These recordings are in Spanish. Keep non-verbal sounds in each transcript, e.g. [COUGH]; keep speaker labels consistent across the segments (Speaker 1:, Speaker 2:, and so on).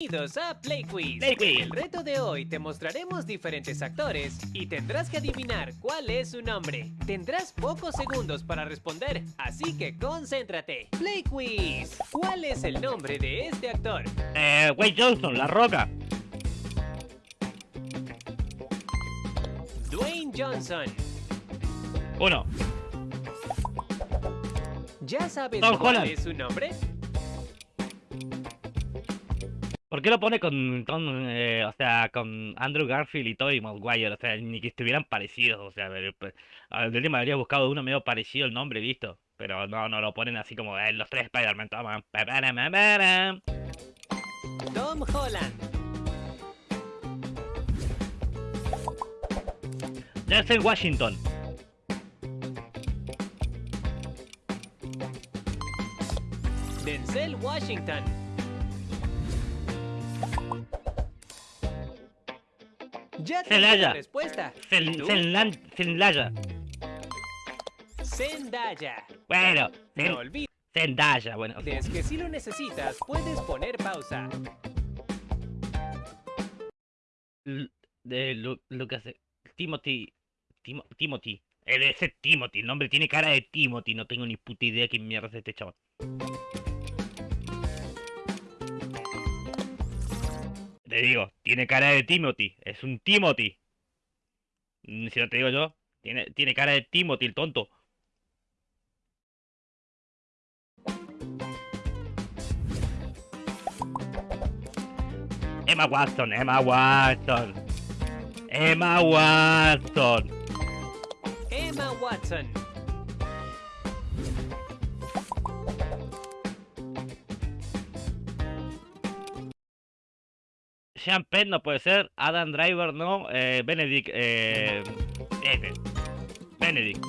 Speaker 1: Bienvenidos a Play Quiz.
Speaker 2: Play Quiz.
Speaker 1: En el reto de hoy te mostraremos diferentes actores y tendrás que adivinar cuál es su nombre. Tendrás pocos segundos para responder, así que concéntrate. Play Quiz. ¿Cuál es el nombre de este actor?
Speaker 2: Eh, Wade Johnson, La Roca.
Speaker 1: Dwayne Johnson.
Speaker 2: Uno.
Speaker 1: ¿Ya sabes
Speaker 2: Tom
Speaker 1: cuál
Speaker 2: Holland.
Speaker 1: es su nombre?
Speaker 2: ¿Por qué lo pone con, con eh, o sea, con Andrew Garfield y Tobey Maguire? O sea, ni que estuvieran parecidos. O sea, pero, a ver, de última habría buscado uno medio parecido el nombre, listo. Pero no, no lo ponen así como eh, los tres Spider-Man.
Speaker 1: Tom Holland.
Speaker 2: Denzel Washington.
Speaker 1: Denzel Washington. Ya tengo la respuesta.
Speaker 2: Zendaya.
Speaker 1: Zendaya.
Speaker 2: Bueno,
Speaker 1: No olvides
Speaker 2: Zendaya, bueno.
Speaker 1: que si lo necesitas, puedes poner pausa.
Speaker 2: L- de Lu- Lucas Timothy Timo- Timothy eh, ser Timothy el nombre tiene cara de Timothy no tengo ni puta idea quién mierda es este chaval te digo tiene cara de Timothy es un Timothy Mm, si no te digo yo tiene, tiene cara de Timothy el tonto Emma Watson, Emma Watson. Emma Watson.
Speaker 1: Emma Watson.
Speaker 2: Sean Penn no puede ser. Adam Driver no. Eh, Benedict. Eh. Benedict.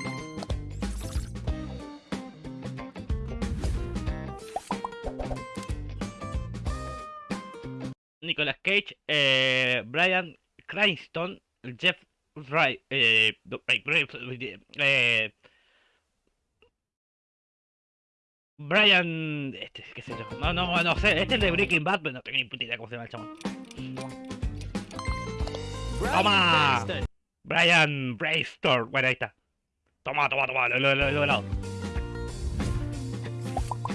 Speaker 2: Nicolas Cage. Eh, Brian Cranston. Jeff Wright. Eh, Brian. Este, qué sé yo. No, no, no sé. Este es de Breaking Bad, pero no tengo ni puta idea cómo se llama el.
Speaker 1: Bryan
Speaker 2: Toma. Brian Braystor. Bueno, ahí está. Toma, toma, toma. Lo, lo, lo, lo, lo.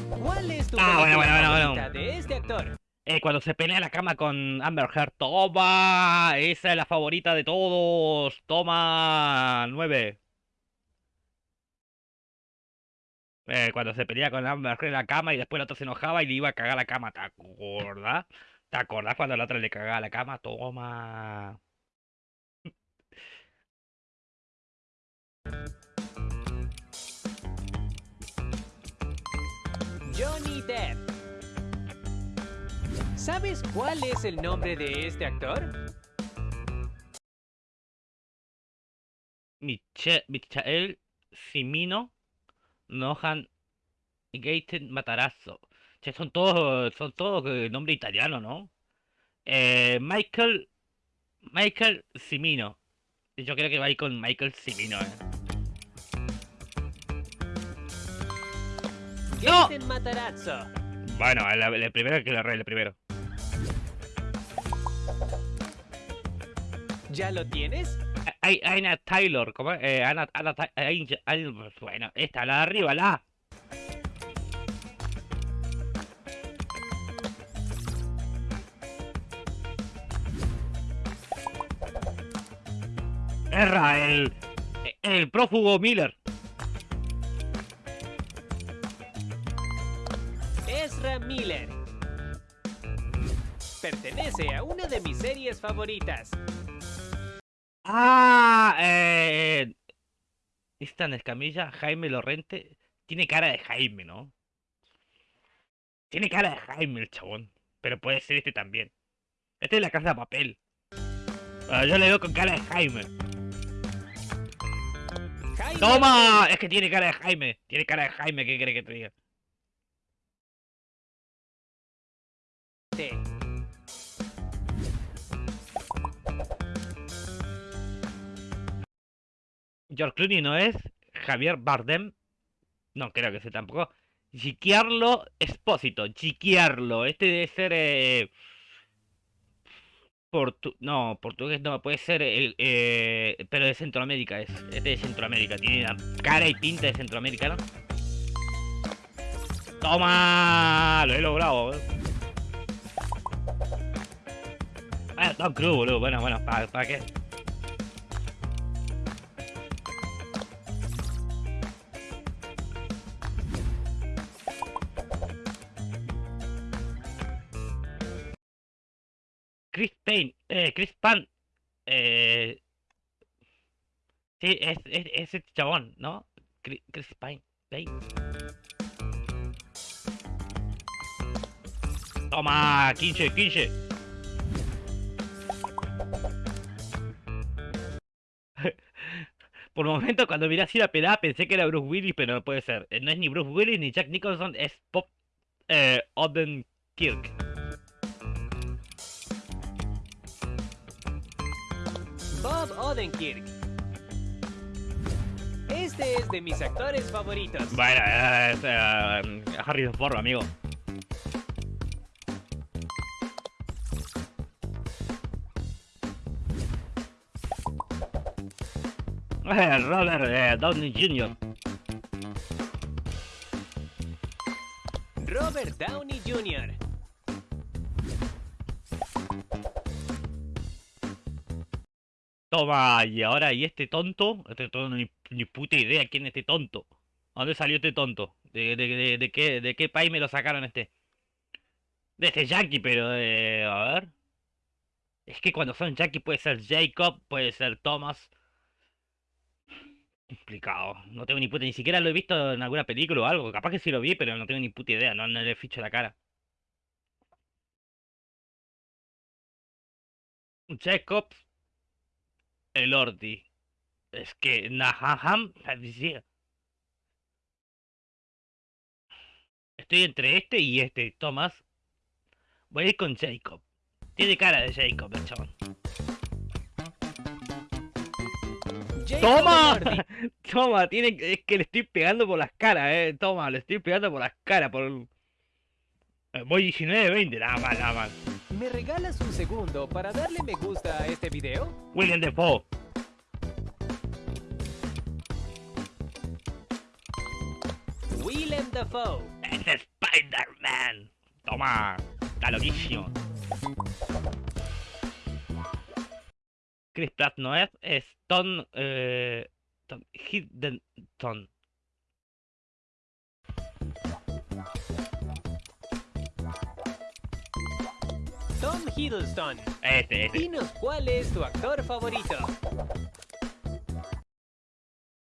Speaker 1: ¿Cuál es tu
Speaker 2: Ah, bueno, bueno, bueno, bueno.
Speaker 1: de este actor?
Speaker 2: Eh, cuando se pelea la cama con Amber Heard. Toma. Esa es la favorita de todos. Toma. 9. Eh, cuando se pelea con Amber Heard en la cama y después el otro se enojaba y le iba a cagar la cama. ¿Te acordás? ¿Te acordás cuando el otro le cagaba la cama? Toma.
Speaker 1: Johnny Depp. ¿Sabes cuál es el nombre de este actor?
Speaker 2: Miche- Michael Cimino Nohan Gaten Matarazzo. Che, son todos, son todos eh, nombre italiano, ¿no? Eh, Michael Michael Cimino. Yo creo que va a ir con Michael Cimino, eh. ¡No!
Speaker 1: Matarazzo.
Speaker 2: Bueno, el, el primero que lo arregle, el primero.
Speaker 1: ¿Ya lo tienes?
Speaker 2: Hay Ana Taylor, ¿cómo? Eh, Ta- Angel- Angel- bueno, esta, la de arriba, la A. Erra, el, el prófugo Miller.
Speaker 1: Ezra Miller. Pertenece a una de mis series favoritas.
Speaker 2: Ah, eh, esta en Escamilla, Jaime Lorrente, tiene cara de Jaime, ¿no? Tiene cara de Jaime el chabón, pero puede ser este también. Este es la casa de papel. Ah, yo le veo con cara de Jaime.
Speaker 1: Jaime
Speaker 2: ¡Toma! Es que tiene cara de Jaime. Tiene cara de Jaime, ¿qué crees que te diga?
Speaker 1: Lorente.
Speaker 2: George Clooney no es. Javier Bardem. No creo que sea tampoco. Giancarlo Espósito. Giancarlo. Este debe ser. Eh, Portu no, portugués no, puede ser el, eh, pero de Centroamérica es, es de Centroamérica, tiene la cara y pinta de Centroamérica, ¿no? ¡Toma! Lo he logrado, eh. Ah, Tom Cruise, boludo, bueno, bueno, ¿para, para qué? Chris Payne, eh, Chris Pan, eh, sí, es, es, chabón, ¿no? Chris, Chris Pine, Payne. Toma, 15, 15. [LAUGHS] Por momento, cuando miré así la pelada, pensé que era Bruce Willis, pero no puede ser. Eh, No es ni Bruce Willis ni Jack Nicholson, es Pop eh, Odenkirk.
Speaker 1: Bob Odenkirk. Este es de mis actores favoritos.
Speaker 2: Bueno, es Harrison Ford, amigo. Eh, Robert eh, Downey Jr.
Speaker 1: Robert Downey Jr.
Speaker 2: Toma, y ahora, ¿y este tonto? Este tonto, ni, ni puta idea quién es este tonto. ¿A dónde salió este tonto? ¿De, de, de, de qué, de qué país me lo sacaron este? De este yankee, pero eh, a ver. Es que cuando son yankee puede ser Jacob, puede ser Thomas. Complicado. No tengo ni puta, ni siquiera lo he visto en alguna película o algo. Capaz que sí lo vi, pero no tengo ni puta idea. No, no le ficho la cara. Jacob Elordi. Es que decía. Estoy entre este y este, Thomas. Voy a ir con Jacob. Tiene cara de Jacob, el chabón. ¡Toma! [LAUGHS] Toma, tiene, es que le estoy pegando por las caras, eh. Toma, le estoy pegando por las caras, por... Eh, Voy 19-20, nada mal, nada mal.
Speaker 1: ¿Me regalas un segundo para darle me gusta a este video?
Speaker 2: William Defoe.
Speaker 1: Willem Dafoe.
Speaker 2: Es Spider-Man. Toma, está loquísimo. Chris Pratt no es, es Tom, eh, Tom Hiddleston.
Speaker 1: Hiddleston.
Speaker 2: Este, este.
Speaker 1: Dinos cuál es tu actor favorito.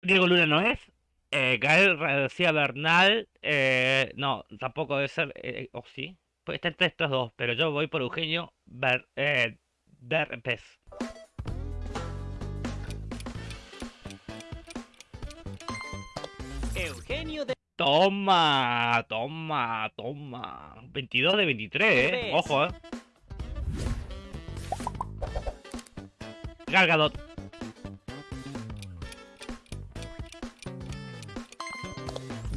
Speaker 2: Diego Luna no es. Eh, Gael García Bernal, eh, no, tampoco debe ser, eh, o sí, puede estar entre estos dos, pero yo voy por Eugenio Ber, eh, Derbez.
Speaker 1: Eugenio de...
Speaker 2: Toma, toma, toma. 22 de 23, eh. Ojo, eh. Gal Gadot.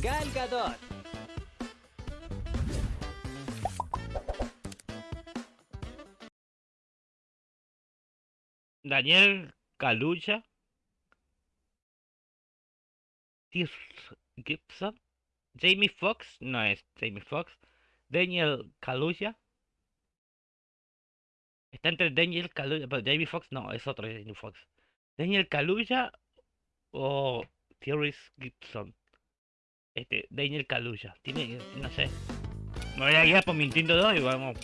Speaker 1: Gal Gadot.
Speaker 2: Daniel. Tis Gibson. Jamie Foxx, no es Jamie Foxx. Daniel Kaluuya. Está entre Daniel Kaluuya, pero Jamie Foxx no, es otro Jamie Foxx. Daniel Kaluuya o Thierry Gibson. Este, Daniel Kaluuya. Tiene, no sé. Me voy a guiar por mi instinto 2 y vamos.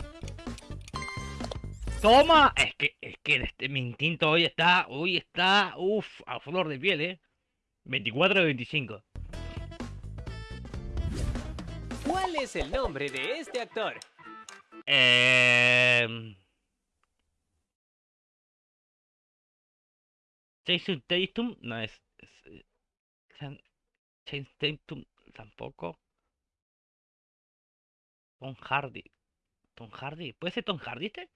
Speaker 2: ¡Toma! Es que, es que este, mi instinto hoy está, hoy está, uff, a flor de piel, eh. 24 de 25.
Speaker 1: ¿Cuál es el nombre de este actor?
Speaker 2: Eh... Jason Tatum no es. es, eh, Chan- Jason Tatum tampoco. Tom Hardy. Tom Hardy. ¿Puede ser Tom Hardy este?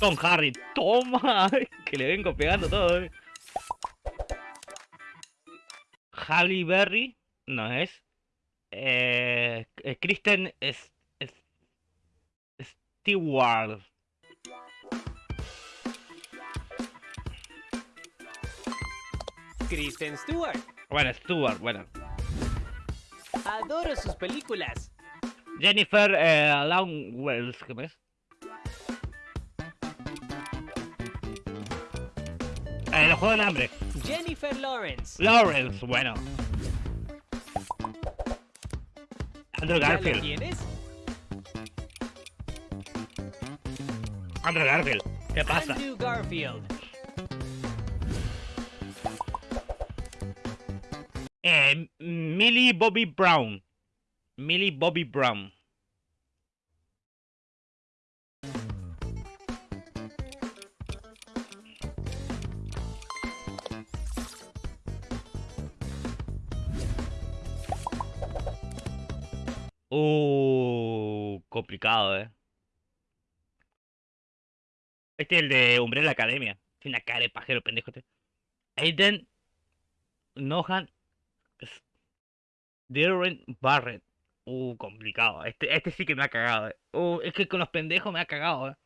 Speaker 2: Tom Hardy. Toma. [LAUGHS] Que le vengo pegando todo, eh. Berry no es. Eh, eh, Kristen es Stewart.
Speaker 1: Kristen Stewart.
Speaker 2: Bueno, Stewart, bueno.
Speaker 1: Adoro sus películas.
Speaker 2: Jennifer eh, Lawrence, ¿qué más? Eh, el juego del hambre.
Speaker 1: Jennifer Lawrence.
Speaker 2: Lawrence, bueno. Andrew
Speaker 1: ¿Ya lo
Speaker 2: Garfield.
Speaker 1: tienes?
Speaker 2: Andrew Garfield. ¿Qué pasa?
Speaker 1: Andrew Garfield.
Speaker 2: Eh, Millie Bobby Brown. Millie Bobby Brown. Uh, complicado, eh. Este es el de Umbrella Academia. Tiene una cara de pajero, pendejo este. Aiden Nohan Darren Barrett. Uh, complicado. Este, este sí que me ha cagado, eh. Uh, es que con los pendejos me ha cagado, eh.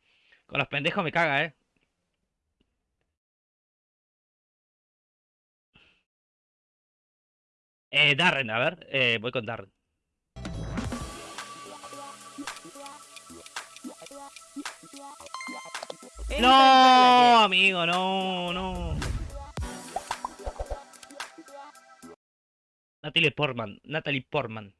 Speaker 2: Con los pendejos me caga, eh. Eh, Darren, a ver, eh, voy con Darren. No, amigo, no, no. Natalie Portman, Natalie Portman.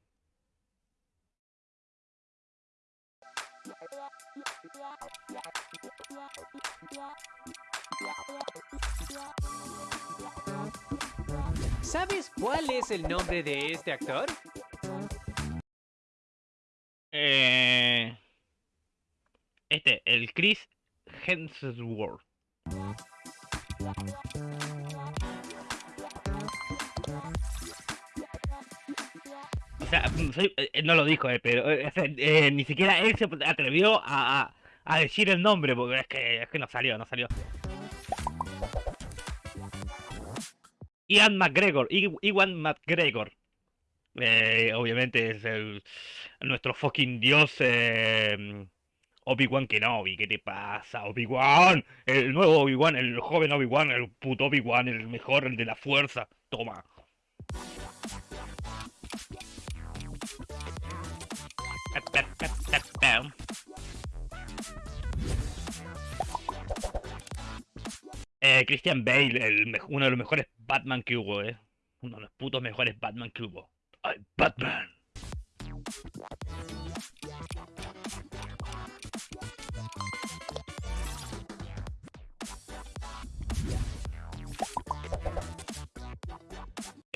Speaker 1: ¿Sabes cuál es el nombre de este actor?
Speaker 2: Eh, este, el Chris Hemsworth. O sea, mm, soy- eh, no lo dijo, eh, pero eh, eh, ni siquiera él se atrevió a, decir el nombre, porque es que, no salió, no salió. Ian McGregor, Iwan McGregor. Eh, obviamente es el, nuestro fucking dios eh, Obi-Wan Kenobi. ¿Qué te pasa, Obi-Wan? El nuevo Obi-Wan, el joven Obi-Wan, el puto Obi-Wan, el mejor, el de la fuerza. Toma. Eh, Christian Bale, uno de los mejores Batman que hubo, eh. Uno de los putos mejores Batman que hubo. ¡Ay, Batman!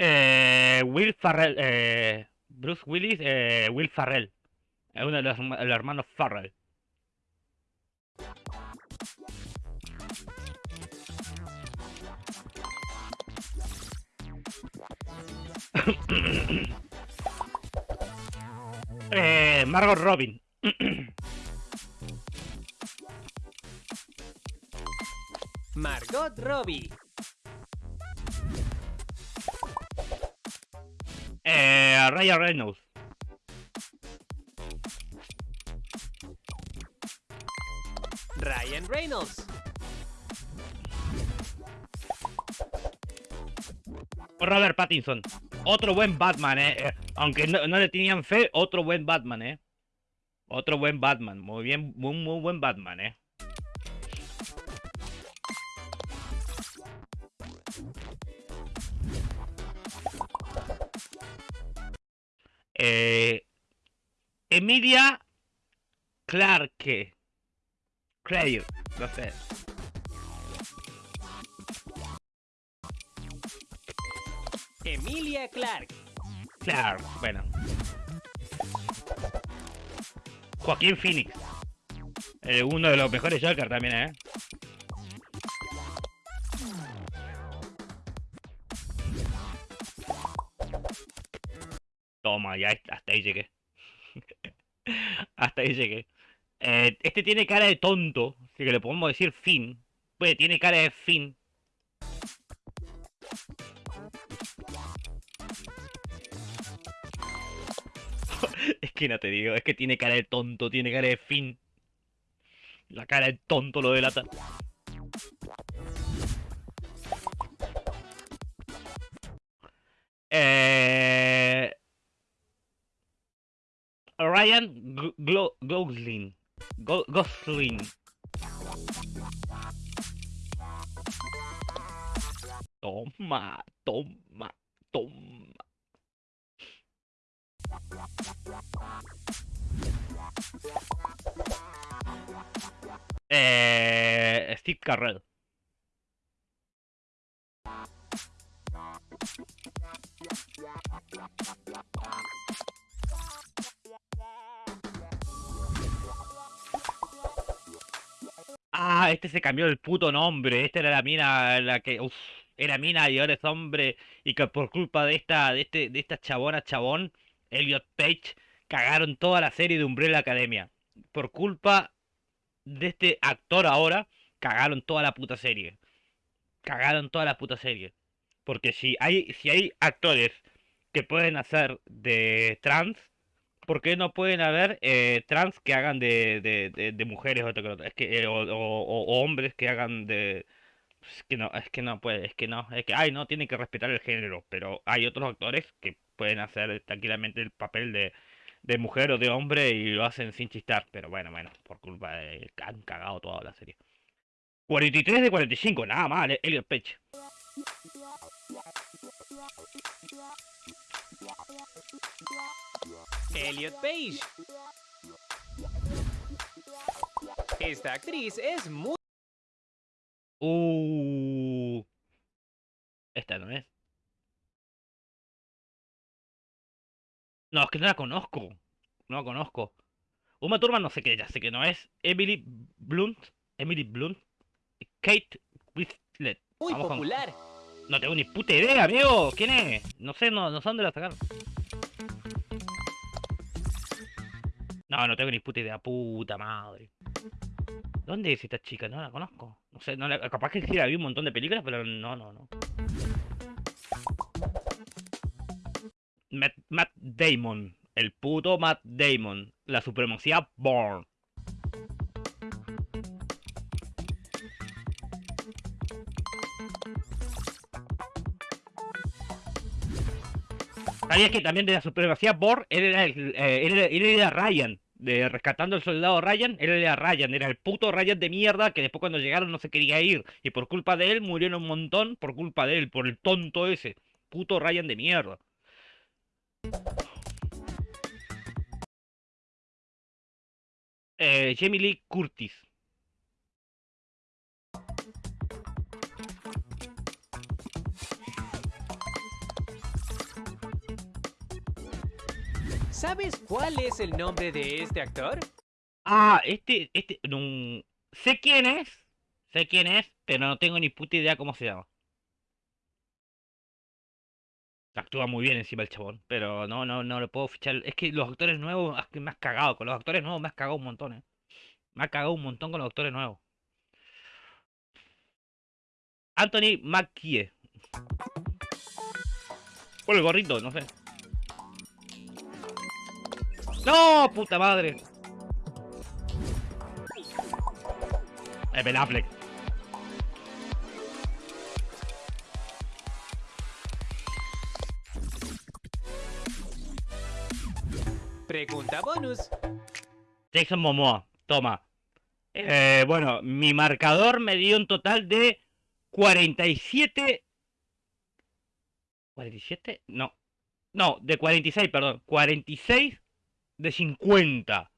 Speaker 2: Eh, Will Farrell, eh, Bruce Willis, eh, Will Farrell. Uno de los hermanos Farrell. [COUGHS] eh, Margot Robin. [COUGHS]
Speaker 1: Margot Robbie.
Speaker 2: Eh, Ryan Reynolds.
Speaker 1: Ryan Reynolds.
Speaker 2: Robert Pattinson. Otro buen Batman, eh. eh, Aunque no, no le tenían fe, otro buen Batman, eh. Otro buen Batman. Muy bien, muy, muy buen Batman, eh. Eh, Emilia Clarke. Claire, no sé.
Speaker 1: Emilia Clarke.
Speaker 2: Clark, bueno. Joaquín Phoenix. Eh, uno de los mejores Joker también, ¿eh? Ya hasta ahí llegué. [LAUGHS] hasta ahí llegué. Eh, este tiene cara de tonto, así que le podemos decir Finn. Pues tiene cara de Finn. [LAUGHS] Es que no te digo, es que tiene cara de tonto, tiene cara de Finn. La cara de tonto lo delata. Ryan Gosling. Go- Gosling. Toma, toma, toma. Eh, Steve Carrell. Este se cambió el puto nombre. Esta era la mina, la que, uf, era mina y ahora es hombre. Y que por culpa de esta, de este, de esta chabona chabón, Elliot Page, cagaron toda la serie de Umbrella Academia. Por culpa de este actor ahora, cagaron toda la puta serie. Cagaron toda la puta serie. Porque si hay, si hay actores que pueden hacer de trans, ¿por qué no pueden haber eh, trans que hagan de, de, mujeres o? Es que, eh, o, o- o hombres que hagan de... Es que no, es que no puede, es que no, es que, ay, no, tienen que respetar el género, pero hay otros actores que pueden hacer tranquilamente el papel de, de mujer o de hombre y lo hacen sin chistar, pero bueno, bueno, por culpa de han cagado toda la serie. 43 de 45, nada mal, eh, Elliot Page.
Speaker 1: Elliot Page. Esta actriz es muy...
Speaker 2: Uh. Esta no es. No, es que no la conozco. No la conozco. Uma Thurman no sé qué, ya sé que no es. Emily Blunt. Emily Blunt. Kate Winslet.
Speaker 1: muy
Speaker 2: Vamos con-
Speaker 1: popular.
Speaker 2: No tengo ni puta idea, amigo. ¿Quién es? No sé, no, no sé dónde la sacaron. No, no tengo ni puta idea. Puta madre. ¿Dónde es esta chica? No la conozco. No sé, no la- capaz que sí la vi un montón de películas, pero no, no, no. Matt, Matt Damon. El puto Matt Damon. La supremacía Born. ¿Sabías que también de la supremacía Born él era, el, eh, era Ryan? De rescatando al soldado Ryan, él era Ryan, era el puto Ryan de mierda que después cuando llegaron no se quería ir. Y por culpa de él murieron un montón, por culpa de él, por el tonto ese. Puto Ryan de mierda. Eh, Jamie Lee Curtis.
Speaker 1: ¿Sabes cuál es el nombre de este actor?
Speaker 2: Ah, este, este, no, sé quién es, sé quién es, pero no tengo ni puta idea cómo se llama. Actúa muy bien encima el chabón, pero no, no, no lo puedo fichar. Es que los actores nuevos, es que me has cagado, con los actores nuevos me has cagado un montón, eh. Me has cagado un montón con los actores nuevos. Anthony Mackie. Por el gorrito, no sé. ¡No! ¡Puta madre! Eh, Ben Affleck.
Speaker 1: Pregunta bonus.
Speaker 2: Jason Momoa, toma. Eh, bueno, mi marcador me dio un total de 47... ¿47? No. No, de 46, perdón. 46 de 50.